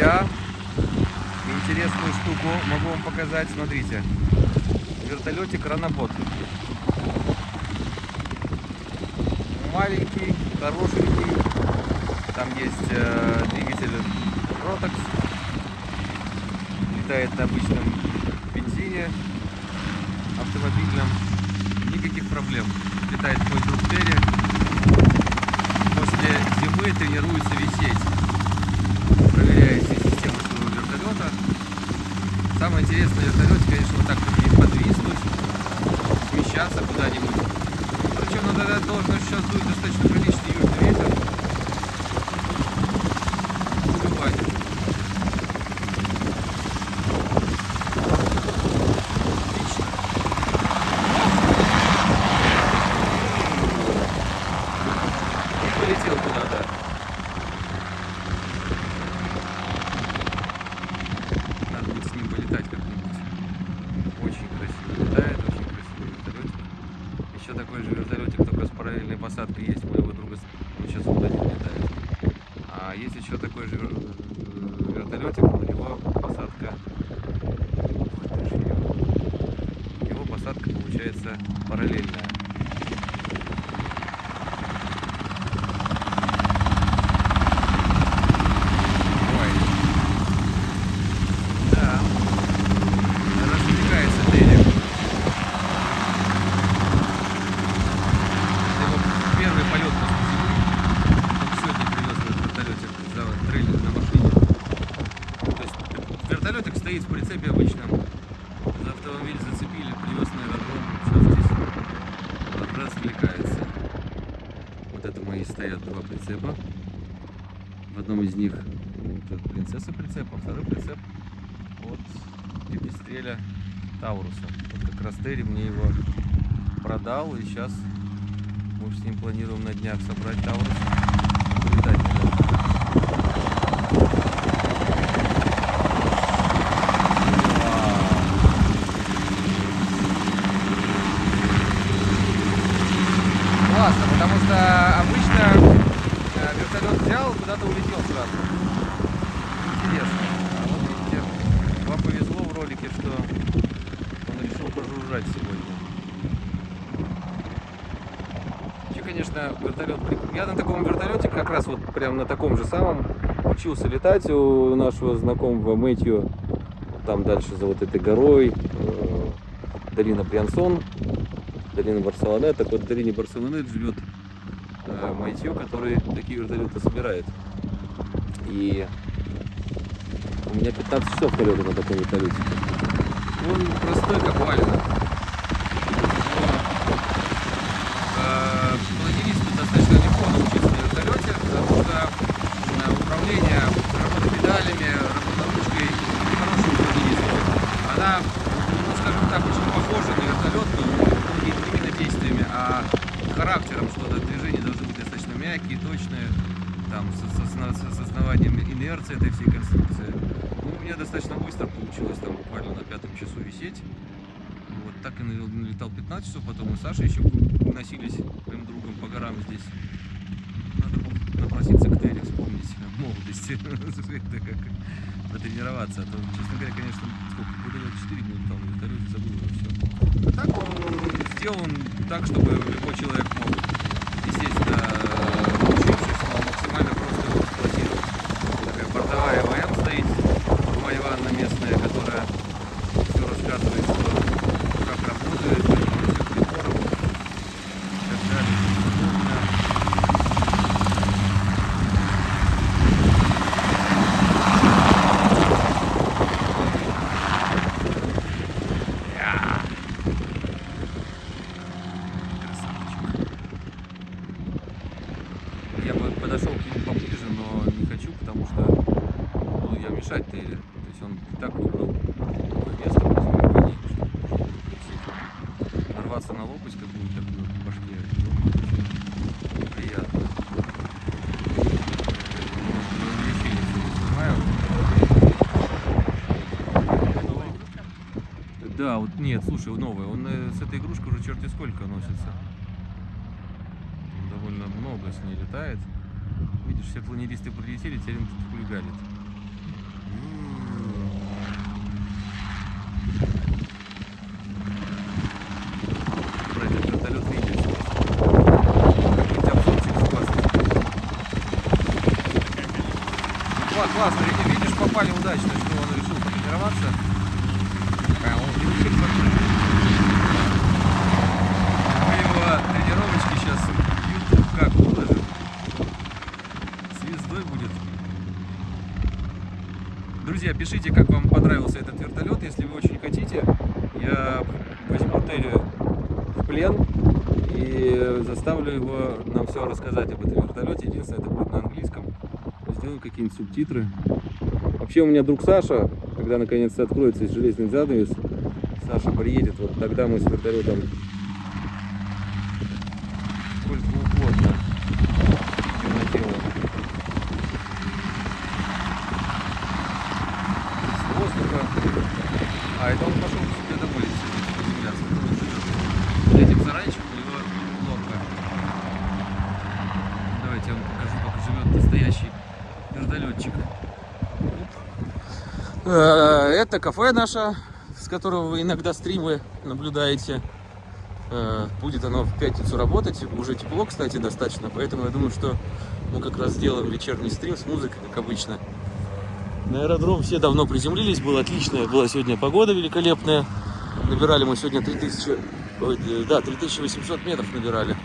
друзья, интересную штуку могу вам показать. Смотрите, вертолетик Ранобот. Маленький, хорошенький. Там есть э, двигатель Rotax. Летает на обычном бензине автомобильном. Никаких проблем. Летает друг Терри. После зимы тренируется висеть. Проверяет все системы своего вертолета. Самое интересное на вертолете, конечно, вот так подвиснуть, смещаться куда-нибудь. Причем надо должен сейчас дует достаточно приличный южный ветер. Убивать. Отлично. И полетел куда-то. Надо будет с ним полетать как-нибудь. Очень красиво летает, очень красивый вертолетик. Еще такой же вертолетик, только с параллельной посадкой есть у моего друга. Он сейчас вот один летает. А есть еще такой же вер- вертолетик, у него посадка. Ух ты ж ё. У него посадка получается параллельная. Ой. Да. Раздвигается Дерек. Это его первый полет после зимы. Только сегодня привез этот вертолетик за трейлер на машине. То есть вертолетик стоит в прицепе обычном. За автомобиль зацепили, привез на аэродром. Сейчас здесь развлекается. Вот это мои стоят два прицепа. В одном из них тут принцесса прицеп, а второй прицеп от пепестреля Тауруса. Вот как раз Терри мне его продал, и сейчас мы с ним планируем на днях собрать Таурус и полетать на нем. Классно, потому что обычно э, вертолет взял, куда-то улетел сразу. Интересно. А вот видите, вам повезло в ролике, что он пожужжать сегодня. Вообще, конечно, вертолет... Я на таком вертолете, как раз вот прям на таком же самом, учился летать у нашего знакомого Мэтью. Там дальше за вот этой горой, э, долина Приансон, долина Барселонет. Так вот, в долине Барселонет живет э, Мэтью, который такие вертолеты собирает. И у меня 15 часов полета на таком вертолете. Он простой, как валено. Э, Планеристу достаточно легко научиться на вертолете, потому что э, управление, работа педалями, работа ручкой и хороший планерист. Она, ну скажем так, очень похожа на вертолет, но не именно действиями, а характером, что то движения должны быть достаточно мягкие, точные, там, с, с осна- с основанием инерции этой всей конструкции. Ну, у меня достаточно быстро получилось, там, буквально на пятом часу висеть. Вот так и нале- налетал 15 часов, потом мы с Сашей еще носились моим другом по горам здесь. Надо было напроситься к Терри, вспомнить молодости, это как потренироваться. А то, честно говоря, конечно, сколько, года я 4 не летал на забыл уже все. А так он сделан так, чтобы любой человек мог, естественно, научившись, мог максимально просто его эксплуатировать. Такая бортовая ВМ стоит, Майя Ивановна местная, которая все рассказывает, что как работает, всех приборов и так далее. и тому подобное. Я. Красавчик. Я бы подошел к нему поближе, но не хочу, потому что буду я мешать Терри. То есть он и так выбрал такое место, где ему не чтобы висеть. Нарваться на лопасть такую в башке, ну. Да, вот нет, слушай, новая. Он э, с этой игрушкой уже черти сколько носится. Довольно много с ней летает. Видишь, все планеристы прилетели, теперь он тут хулиганит. Классно, видишь, попали удачно, что он решил потренироваться. А он решил. Мы его тренировочки сейчас YouTube как выложим. Звездой будет. Друзья, пишите, как вам понравился этот вертолет. Если вы очень хотите, я возьму Терри в плен и заставлю его нам все рассказать об этом вертолете. Единственное, это будет на английском. Сделаю какие-нибудь субтитры. Вообще у меня друг Саша, когда наконец-то откроется железный занавес, Саша приедет, вот тогда мы с вертолетом сколько угодно наделаем. С воздуха. А, это он пошел себе домой приземляться. Этим сарайчиком у него норка. Давайте я вам как живет настоящий вертолетчик. Э, Это кафе наше, с которого вы иногда стримы наблюдаете. Э, Будет оно в пятницу работать. Уже тепло, кстати, достаточно. Поэтому я думаю, что мы как раз сделаем вечерний стрим с музыкой, как обычно. На аэродром все давно приземлились. Была отличная, была сегодня погода великолепная. Набирали мы сегодня 3000, ой, э, да, 3800 метров набирали.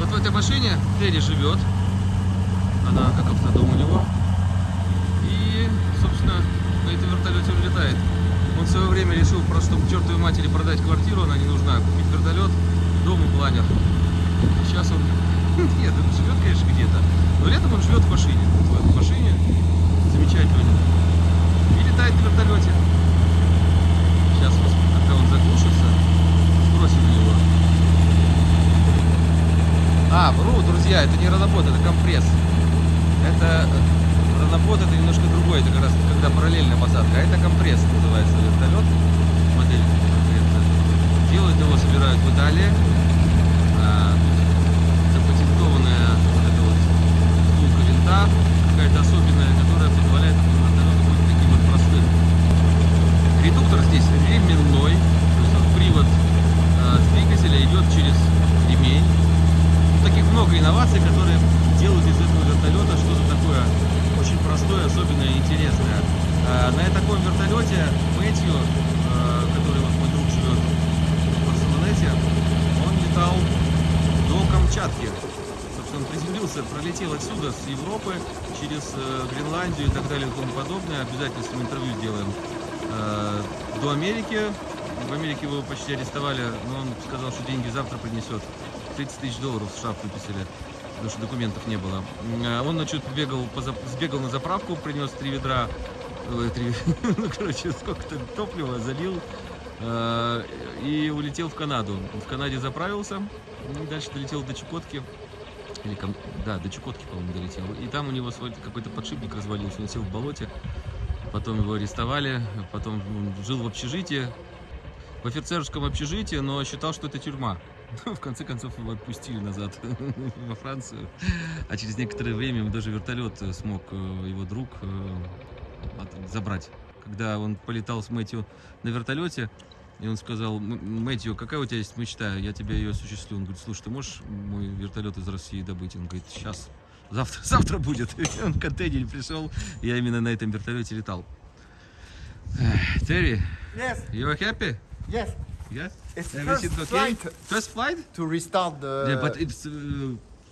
Вот в этой машине Терри живет. Она как автодом у него. Собственно, на этом вертолете он летает. Он в свое время решил просто, чтобы чертовой матери продать квартиру, она не нужна, купить вертолет, дом и планер. Сейчас он, нет, он живет, конечно, где-то, но летом он живет в машине. Вот в машине, замечательно. И летает на вертолете. Сейчас, когда он заглушится, сбросим на него. А, вру, друзья, это не ранобот, это компресс. Это ранобот, это немножко другой, это как раз когда параллельная посадка, а это компресс называется вертолет, модель конкретно. Делают его, собирают в Италии. А, запатентованная вот эта вот втулка винта, какая-то особенная, которая позволяет вертолету быть таким вот простым. Редуктор здесь ременной, то есть вот привод а, двигателя идет через ремень. Таких много инноваций, которые делают из этого вертолета что-то такое очень простое, особенное и интересное. А, На таком вертолете Мэтью, а, который вот мой друг живет в Барселонете, он летал до Камчатки. Собственно, он приземлился, пролетел отсюда, с Европы, через э, Гренландию и так далее и тому подобное. Обязательно с ним интервью сделаем. Э, До Америки. В Америке его почти арестовали, но он сказал, что деньги завтра принесет. 30 тысяч долларов в штраф выписали, потому что документов не было. А Он ночью поза- сбегал на заправку, принес три ведра, три, ну, короче, сколько-то топлива, залил э, и улетел в Канаду. В Канаде заправился, дальше долетел до Чукотки. Или, да, до Чукотки, по-моему, долетел. И там у него свой какой-то подшипник развалился, он сел в болоте. Потом его арестовали, потом жил в общежитии, в офицерском общежитии, но считал, что это тюрьма. В конце концов его отпустили назад во Францию. А через некоторое время даже вертолет э, смог э, его друг э, забрать. Когда он полетал с Мэтью на вертолете, и он сказал, «М- Мэтью, какая у тебя есть мечта? Я тебе ее осуществлю. Он говорит, слушай, ты можешь мой вертолет из России добыть? Он говорит, сейчас, завтра, завтра будет. И он в контейнере пришел, я именно на этом вертолете летал. Терри, Yes, you are happy? yes. Yes? It's first okay? flight First flight? to restart the. yeah, but it's uh,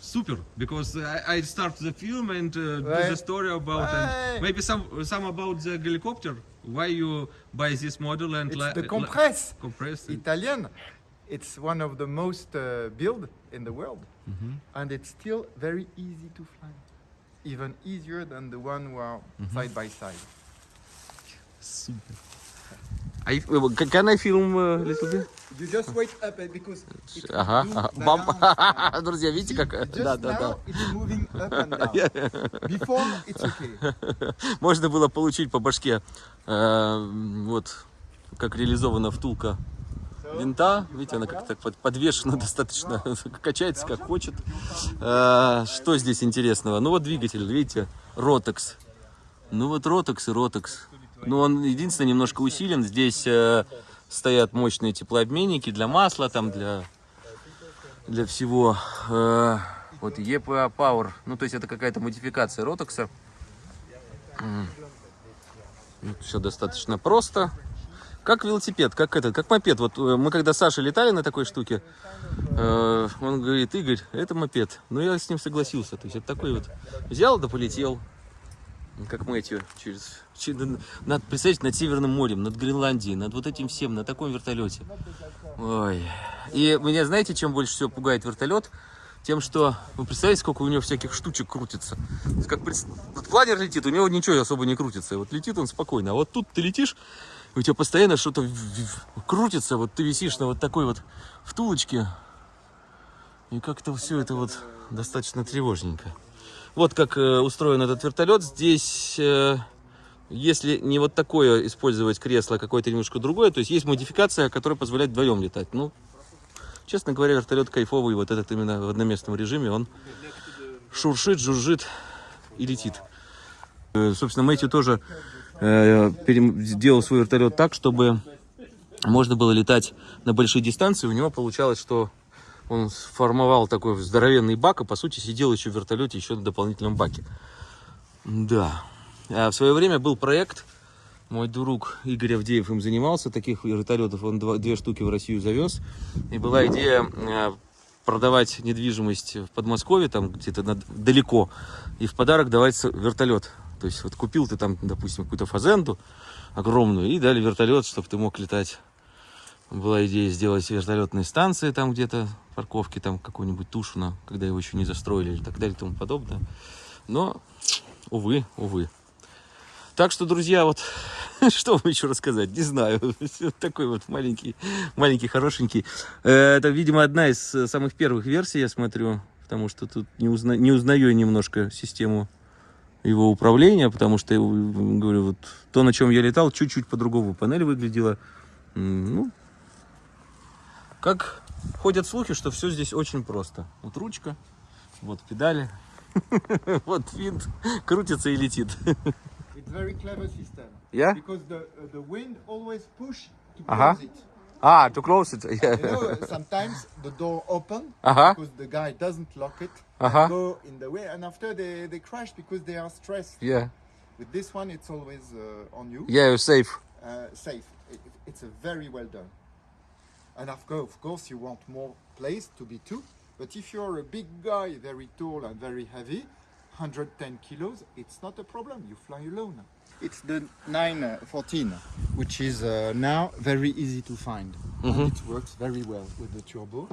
super because I, I start the film and uh, do the Right. story about and maybe some some about the helicopter. Why you buy this model and it's the compress compress? it? Italian. It's one of the most uh, built in the world, Mhm. and it's still very easy to fly, even easier than the one who are side by side. Super. I, can I film a little bit? You just wait up uh, because it Ага. Бам. Друзья, видите как? Just Да, да, да. Можно было получить по башке. Э, Вот как реализована втулка винта. Видите, она как-то под- подвешена достаточно, качается как хочет. Э, Что здесь интересного? Ну вот двигатель, видите, Rotex. Ну вот Rotex и Rotex. Ну он единственное немножко усилен. Здесь э, стоят мощные теплообменники для масла, там для для всего. Э, Вот EPA Power. Ну то есть это какая-то модификация Rotex. Все достаточно просто. Как велосипед, как этот, как мопед. Вот э, мы когда с Сашей летали на такой штуке, э, он говорит, Игорь, это мопед. Ну, я с ним согласился. То есть это такой вот взял да полетел. Как Мэтью через, через над, представляете, над Северным морем, над Гренландией, над вот этим всем, на таком вертолете. Ой. И меня, знаете, чем больше всего пугает вертолет? Тем, что, вы представляете, сколько у него всяких штучек крутится. Как вот планер летит, у него ничего особо не крутится. Вот летит он спокойно. А вот тут ты летишь, у тебя постоянно что-то крутится. Вот ты висишь на вот такой вот втулочке. И как-то все это вот достаточно тревожненько. Вот как э, устроен этот вертолет. Здесь, э, если не вот такое использовать кресло, а какое-то немножко другое, то есть есть модификация, которая позволяет вдвоем летать. Ну, честно говоря, вертолет кайфовый. Вот этот именно в одноместном режиме. Он шуршит, жужжит и летит. Э, Собственно, Мэтью тоже э, сделал свой вертолет так, чтобы можно было летать на большие дистанции. У него получалось, что он сформовал такой здоровенный бак, и по сути сидел еще в вертолете, еще на дополнительном баке. Да. А в свое время был проект, мой друг Игорь Авдеев им занимался, таких вертолетов он два- две штуки в Россию завез. И была идея э, продавать недвижимость в Подмосковье, там где-то далеко, и в подарок давать вертолет. То есть вот купил ты там, допустим, какую-то фазенду огромную, и дали вертолет, чтобы ты мог летать. Была идея сделать вертолетные станции там где-то, парковки там какой-нибудь Тушина, когда его еще не застроили и так далее и тому подобное. Но, увы, увы. Так что, друзья, вот что вам еще рассказать, не знаю. Такой вот маленький, маленький, хорошенький. Э, Это, видимо, одна из э, самых первых версий, я смотрю, потому что тут не, узна- не узнаю немножко систему его управления, потому что, я говорю, вот то, на чем я летал, чуть-чуть по-другому панель выглядела. Ну, как ходят слухи, что все здесь очень просто. Вот ручка, вот педали, вот винт, крутится и летит. It's very clever system. Yeah? Because the uh, the wind always push to Uh-huh. close it. Ah, to close it. You Yeah. know, sometimes the door open Uh-huh. because the guy doesn't lock it. Uh-huh. and Go in the way, and after they, they crash because they are stressed. Yeah. With this one, it's always uh, on you, Yeah, you're safe. uh, safe. It- it's a very well done. And of course, of course, you want more place to be two. But if you're a big guy, very tall and very heavy, 110 kilos, it's not a problem. You fly alone. It's the 914, which is uh, now very easy to find. And it works very well with the turbo.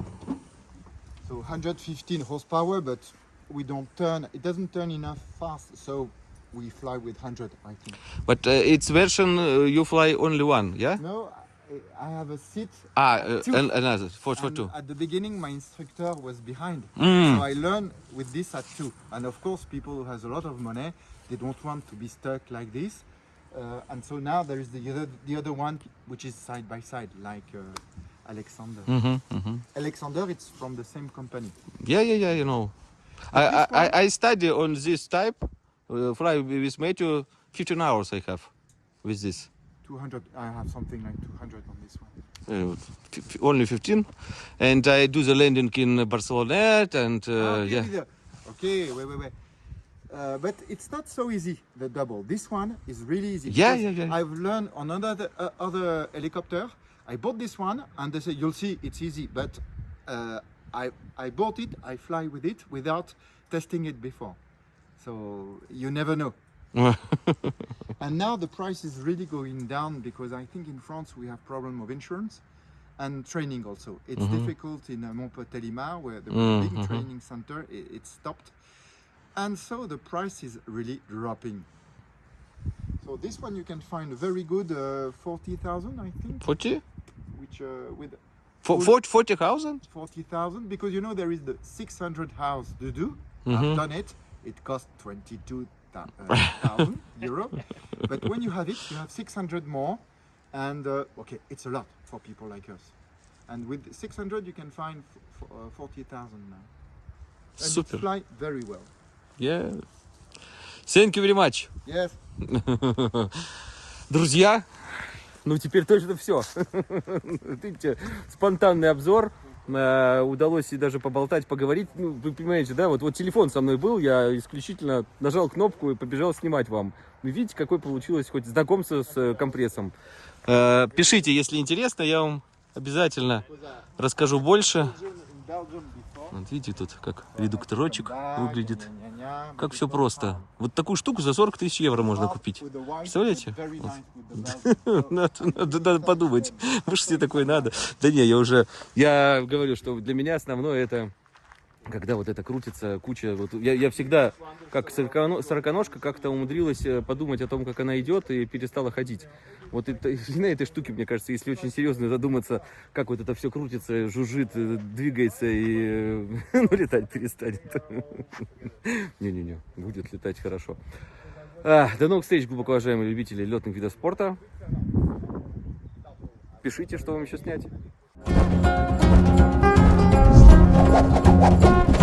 So 115 horsepower, but we don't turn, it doesn't turn enough fast. So we fly with 100, I think. But uh, it's version uh, you fly only one, yeah? No, I, have a seat. Ah, uh, Two. another, for, for two. At the beginning, my instructor was behind. Mm. So I learned with this at two. And of course, people who has a lot of money, they don't want to be stuck like this. Uh, and so now there is the other, the other one, which is side by side, like uh, Alexander. Mhm, mhm. Alexander, it's from the same company. Yeah, yeah, yeah, you know. I, I, I, I study on this type, uh, fly with Matthew, 15 hours I have with this. 200, I have something like 200 on this one. Uh, only 15. And I do the landing in Barcelona and uh, Ah, okay, yeah. the- Okay, wait, wait, wait. Uh, but it's not so easy, the double. This one is really easy. Yeah, yeah, yeah. I've learned on another uh, other helicopter. I bought this one and they say, you'll see, it's easy. But uh, I, I bought it, I fly with it without testing it before. So you never know. And now the price is really going down because I think in France we have problem of insurance and training also. It's difficult in uh, Montpellier, where the was a big training center, it, it stopped. And so the price is really dropping. So this one you can find a very good uh, 40,000 I think, 40? which uh, with For, 40,000? 40,000 because you know there is the 600 house to do. Mm-hmm. I've done it. It cost 22,000 euro. But when you have it, you have 600 more. And uh, okay, it's a lot for people like us. And with 600, you can find f- f- uh, 40,000 now. And Super. it fly very well. Yeah. Thank you very much. Yes. Друзья, ну теперь точно все. Видите, спонтанный обзор. Э, удалось и даже поболтать, поговорить. Ну, вы понимаете, да, вот, вот телефон со мной был, я исключительно нажал кнопку и побежал снимать вам. Вы видите, какой получилось хоть знакомство с э, компрессом. Э, пишите, если интересно, я вам обязательно расскажу больше. Вот видите, тут как редукторочек выглядит. Как все просто. Вот такую штуку за 40 тысяч евро можно купить. Представляете? Надо, надо, надо подумать. Может, тебе такое надо? Да не, я уже... Я говорю, что для меня основное это... Когда вот это крутится, куча... Вот я, я всегда, как сороконо- сороконожка, как-то умудрилась э, подумать о том, как она идет, и перестала ходить. Вот это, на этой штуке, мне кажется, если очень серьезно задуматься, как вот это все крутится, жужжит, э, двигается и э, ну, летать перестанет. Не-не-не, будет летать хорошо. А, до новых встреч, глубоко уважаемые любители летных видов спорта. Пишите, что вам еще снять. Thank you.